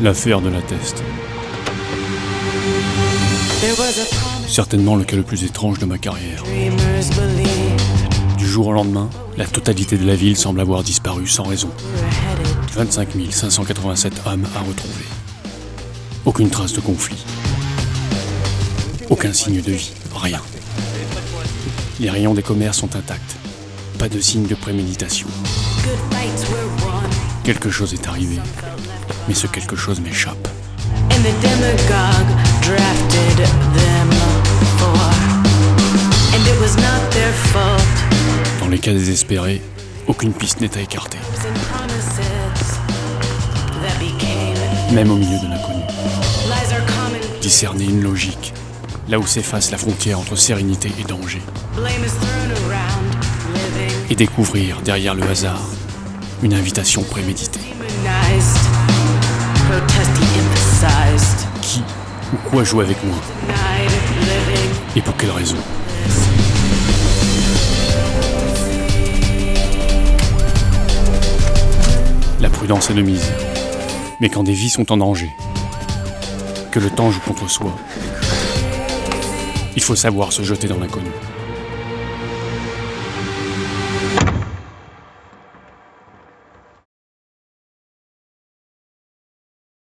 L'affaire de la teste. Certainement le cas le plus étrange de ma carrière. Du jour au lendemain, la totalité de la ville semble avoir disparu sans raison. 25 587 hommes à retrouver. Aucune trace de conflit. Aucun signe de vie, rien. Les rayons des commerces sont intacts. Pas de signe de préméditation. Quelque chose est arrivé, mais ce quelque chose m'échappe. Dans les cas désespérés, aucune piste n'est à écarter. Même au milieu de l'inconnu. Discerner une logique, là où s'efface la frontière entre sérénité et danger. Et découvrir derrière le hasard une invitation préméditée. Ou quoi joue avec moi Et pour quelle raison La prudence est de mise. Mais quand des vies sont en danger, que le temps joue contre soi, il faut savoir se jeter dans l'inconnu.